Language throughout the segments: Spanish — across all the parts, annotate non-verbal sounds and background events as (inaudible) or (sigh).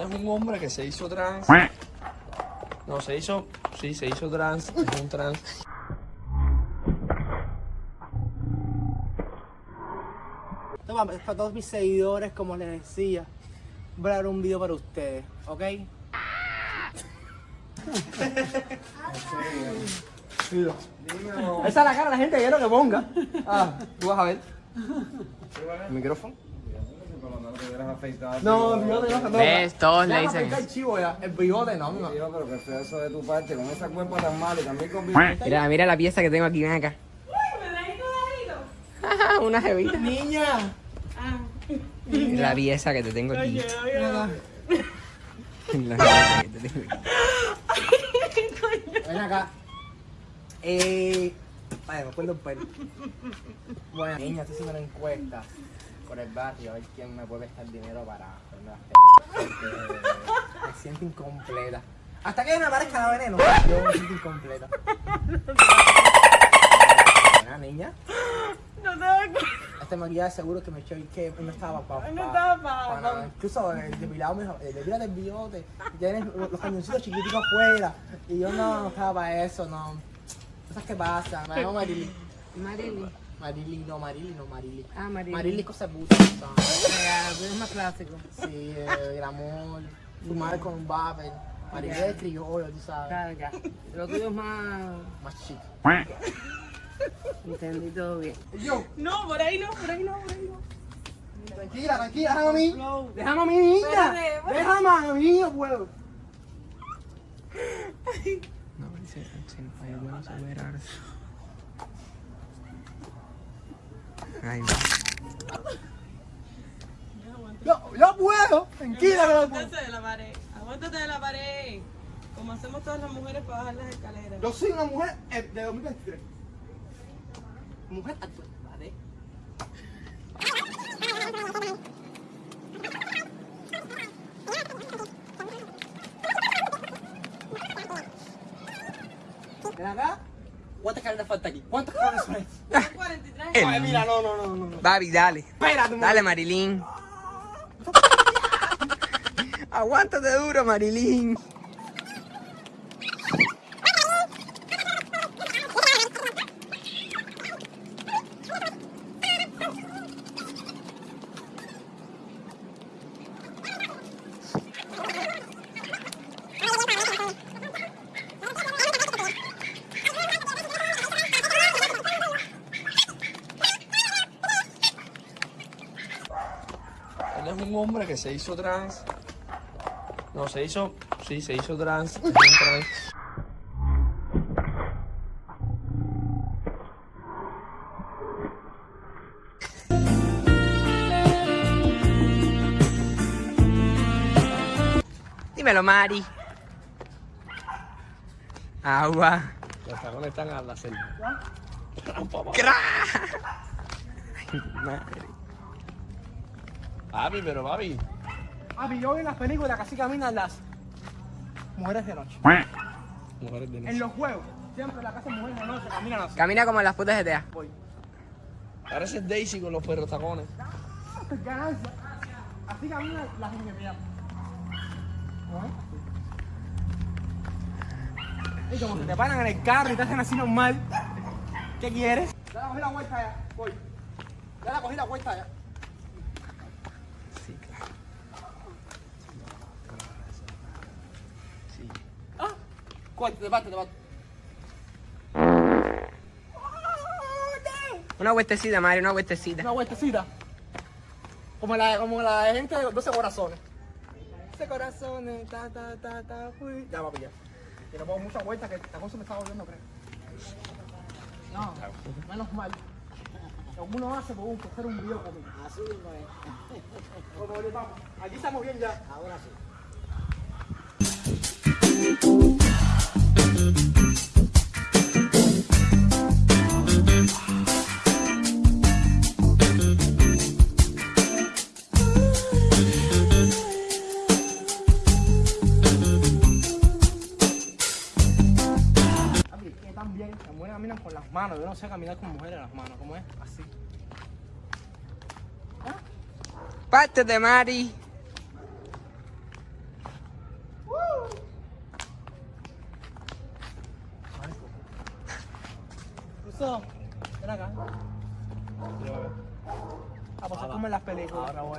Él es un hombre que se hizo trans. No, se hizo. Sí, se hizo trans. Es un trans. Toma, para todos mis seguidores, como les decía, voy a dar un video para ustedes, ¿ok? Esa es la cara de la gente que quiero que ponga. Ah, tú vas a ver. ¿El micrófono? No, el bigote no, no. ¿Ves? Todos le me dicen el chivo ya. El bigote no, no. Tío, pero que feo eso de tu parte, con esa cuerpo tan mala y también con bigote. Mira, mira la pieza que tengo aquí, ven acá. Ajá, (laughs) Una jevita. Niña. Mira la pieza que te tengo aquí. La pieza que te tengo aquí. Ven acá. Eh. Vaya, me acuerdo el pelo. Bueno, niña, estoy haciendo una encuesta por el barrio a ver quién me puede prestar dinero para hacerme las. Porque me siento incompleta. Hasta que me aparezca la veneno, yo me siento incompleta. Buena niña. No te. Este maquillaje seguro que me echó y que no estaba para. No estaba pa- nada. Incluso el depilado me dijo, eh, depílate el bigote, tienes los los cañoncitos chiquiticos afuera. Y yo no, no estaba para eso, no. Cosas que pasan, me llamo Marily. Marily. Marily, no, Marily, no, Marily. Ah, Marily. Marily es cosa puta, ¿sabes? Es más clásico. Sí, eh, el amor, fumar con un vapor. Marily es criollo, tú sabes. Claro, ya. Lo tuyo es más. Más chico. Entendí todo bien. Yo, No, por ahí no, por ahí no, por ahí no. tranquila, tranquila, déjame a mí. Déjame a mí, niña. Déjame a mí, no puedo. No, dice, si no hay bueno superarse. Ahí va. Yo, yo puedo. Tranquila, que. Aguántate de la pared, aguántate de la pared. Como hacemos todas las mujeres para bajar las escaleras. Yo soy una mujer eh, de 2023. Mujer actual, ¿vale? Ven acá. ¿Cuántas carreras falta aquí? ¿Cuántas carreras son estas? 43. El- Ay, mira, no, no, no, no. Babi, dale. Espérate Dale. Marilyn. (laughs) Aguántate duro, Marilyn. Él es un hombre que se hizo trans. No, se hizo. Sí, se hizo trans. Dímelo, Mari. Agua. Los tacones están a la. Ay, madre. Papi, pero papi. Papi, yo vi en las películas que así caminan las mujeres de noche. Mujeres de En noche. los juegos, siempre la casa de mujeres de noche caminan así. Camina como las putas de TEA. Voy. Parece Daisy con los perros tacones. Ganancia. Así caminan las mujeres. Y como que te paran en el carro y te hacen así normal. ¿Qué quieres? Ya la cogí la vuelta ya. Voy. Ya la cogí la vuelta ya. Sí, claro. Ah. Te te. Una vueltecita, Mari, una vueltecita. Una vueltecita. Como la, como la gente de los 12 corazones. 12 corazones, ta, ta, ta, ta, fui. Ya, papi, ya. Que no pongo muchas vueltas, que esta cosa me está volviendo, creo. No, menos mal. Que uno hace por un, por ser un video conmigo. Así mismo es. Bueno, vamos. Aquí estamos bien ya. Ahora sí. Mano, yo no sé caminar con mujeres en las manos, ¿cómo es? Así. Parte de Mari. Uh. Ven acá. Ah, pues es como en las películas. No, voy,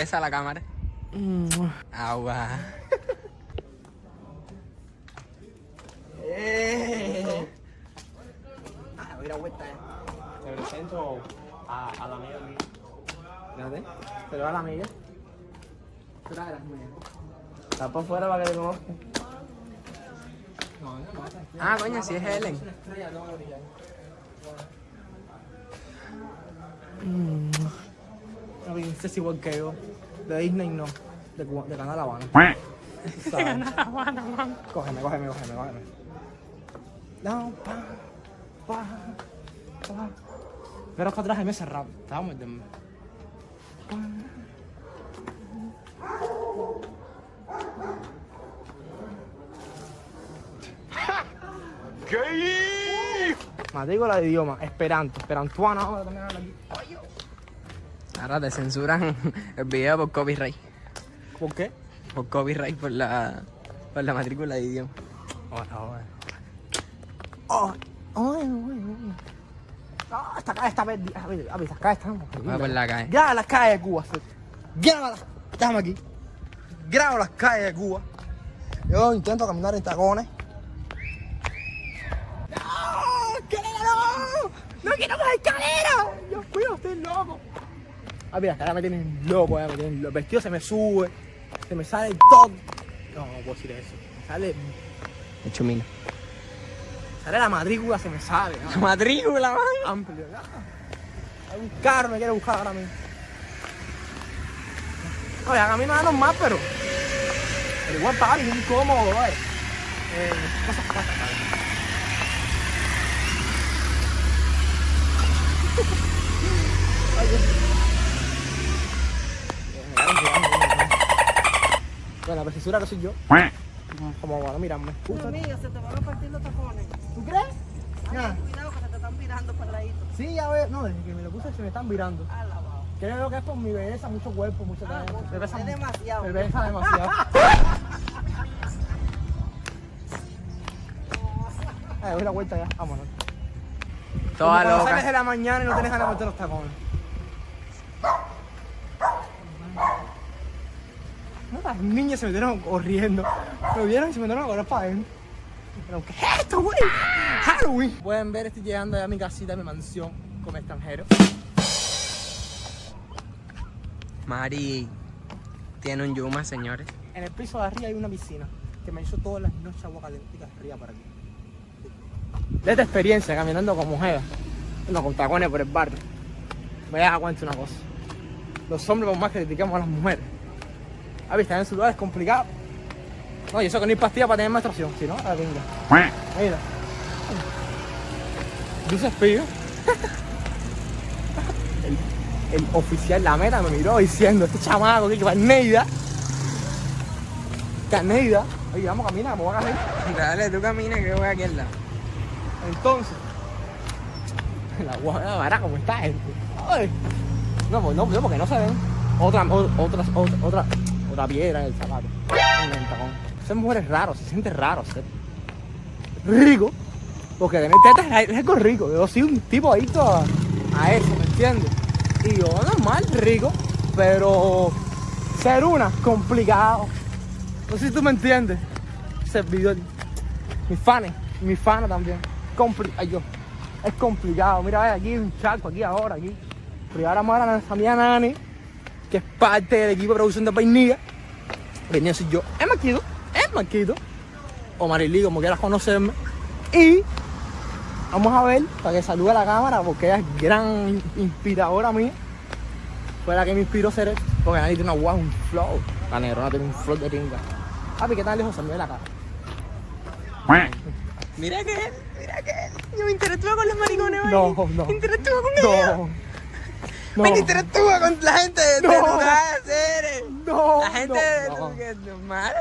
Besa a la cámara. Agua. Eh. Ah, voy a ir a vuelta, eh. Te presento a, a la amiga mía. Fíjate. Se lo da a la amiga. Trae a las mías. Está por fuera para que te conozca. No, no, no. Ah, coño, si es Helen. Es una princesa igual que yo. De Disney no. De, Cuba- de Canal Habana. De Canal Habana, Cógeme, cógeme, cógeme, cógeme. No, pa, pa, pa. Pero es que atrás me cerrado. Estaba muy bien. Matrícula de idioma, esperanto, esperantuano, ahora también habla aquí. Ahora te censuran (laughs) el video por copyright. ¿Por qué? Por copyright por la, por la matrícula de idioma. Oh, oh, ay, ay, ay. Ah, esta calle está perdida. A ver, a ver, estas calles están Va por la calle. Graba las calles de Cuba. Graba las. Déjame aquí. Graba las calles de Cuba. Yo intento caminar en tacones. ¡No! ¡Escalera no! ¡No quiero más escalera! Dios mío, estoy loco. Ah, mira, ahora me tienen loco, eh, me tienen loco. El vestido se me sube, se me sale el top. No, no puedo decir eso. Me sale, De chumina. sale la matrícula, se me sale. ¿no? Matrícula, man. amplio. ya. Hay un carro, me quiere buscar ahora mismo. Oye, a mí no da normal, pero. Pero igual pagar es incómodo, ¿vale? Eh, cosas pasan. (laughs) Bueno, la precisura que soy yo. Como van a mirarme. Amiga, se te van a partir los tapones. ¿Tú crees? Ya. Cuidado que se te están virando para ladito. Sí, ya veo. No, desde que me lo puse se me están virando. Alabado. Creo que es por mi belleza, mucho cuerpo, mucho talento. Me pesa, Es demasiado. me pesa demasiado. Ay, (laughs) doy la vuelta ya, vámonos. Toda Como cuando sales de loca. la mañana y no tienes ganas de meter los tacones. No, las niñas se metieron corriendo. Me vieron y se metieron a correr para adentro. Pero, ¿qué es esto, güey? Halloween. Pueden ver, estoy llegando ya a mi casita, a mi mansión, como extranjero. Mari tiene un Yuma, señores. En el piso de arriba hay una piscina que me hizo todas las noches agua caliente arriba para aquí. De esta experiencia caminando con mujeres, no con tacones por el barrio, me da cuenta una cosa. Los hombres, por más que criticamos a las mujeres, a ver, están en su lugar es complicado. No, y eso que no hay pastilla para tener menstruación, si no, a la pinga. Mira. Dice Pío. (laughs) el, el oficial, la meta, me miró diciendo, este chamaco, que va Neida. Caneida. Oye, vamos a caminar, voy a agarrar. Dale, tú camina que voy aquí al lado. Entonces, (laughs) la guada vara como está gente. Ay. No, pues no, porque no se ven. Otra, o- otra, otra, piedra en el zapato. En mujer es raro, se siente raro ser rico. Porque tener tetas es algo rico. Yo soy un tipo adicto a, a eso, ¿me entiendes? Y yo normal, rico, pero ser una, complicado. No sé si tú me entiendes. Servidor. Mis fans, mis fans también. Compli Ay, yo. Es complicado. Mira, ve, aquí hay un charco, aquí ahora, aquí. Pero ahora a familia Nani, que es parte del equipo de producción de Painilla. Venía soy yo, es Marquito, es Marquito. O Marily, como quieras conocerme. Y vamos a ver, para que salude a la cámara, porque ella es gran inspiradora mía. Fue la que me inspiró a hacer esto. Porque Nani tiene una guau, un flow. La negrona tiene un flow de pinga. Papi, ¿qué tal lejos se me ve la cara? Mira que él, mira que él. Yo me interactúo con los maricones, ¿vale? No, no. Interactúo con ellos. No. No. Me interactúa con la gente de No. de lugares, seres. No. La gente de no, no. lugares, normal.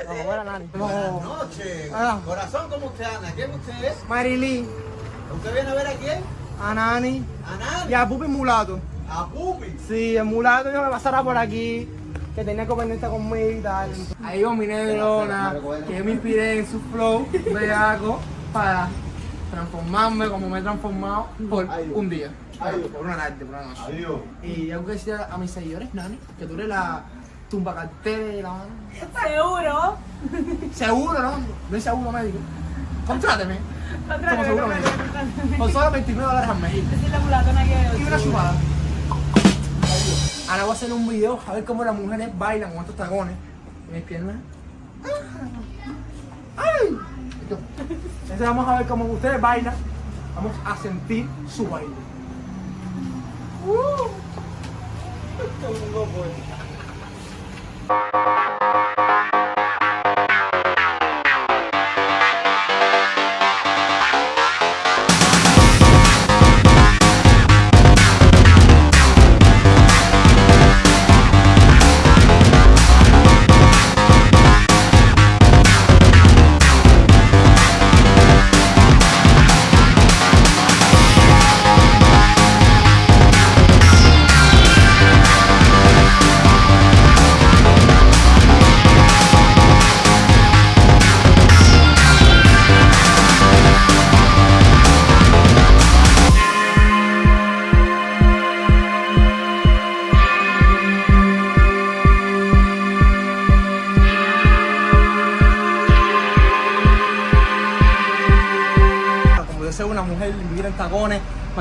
Nani. Buenas noches. Ah. Corazón, ¿cómo usted anda? ¿Quién usted es? Marilyn, ¿Usted viene a ver a quién? a Nani A nadie. y a Pupi Mulato. A Pupi. Sí, el mulato dijo que pasara por aquí, que tenía que venirse conmigo y tal. Ahí va mi negrona, que yo me inspiré en su flow bellaco para transformarme como me he transformado por un día. Por una tarde, por una noche. Adiós. Y algo que decir a mis seguidores, Nani, que tú eres la tumba cartel, la Seguro. Seguro, ¿no? No es seguro médico. Contráteme. Como seguro médico. Con solo 29 dólares al mes. Es la mulatona que Y una chupada. Ahora voy a hacer un video a ver cómo las mujeres bailan con estos tacones. Mis piernas. ¡Ay! Entonces vamos a ver cómo ustedes bailan. Vamos a sentir su baile. Uh. Como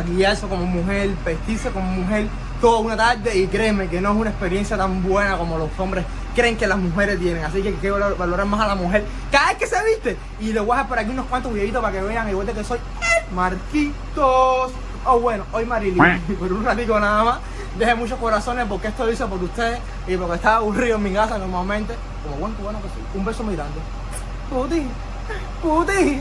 maquillarse como mujer, vestirse como mujer toda una tarde y créeme que no es una experiencia tan buena como los hombres creen que las mujeres tienen. Así que hay que valor- valorar más a la mujer cada vez que se viste. Y les voy a dejar por aquí unos cuantos videitos para que vean igual que soy el Marquitos. Oh bueno, hoy Marilyn, (laughs) por un ratico nada más. Deje muchos corazones porque esto lo hice por ustedes y porque estaba aburrido en mi casa normalmente. Como buen cubano que soy. Un beso muy grande. Puti, puti.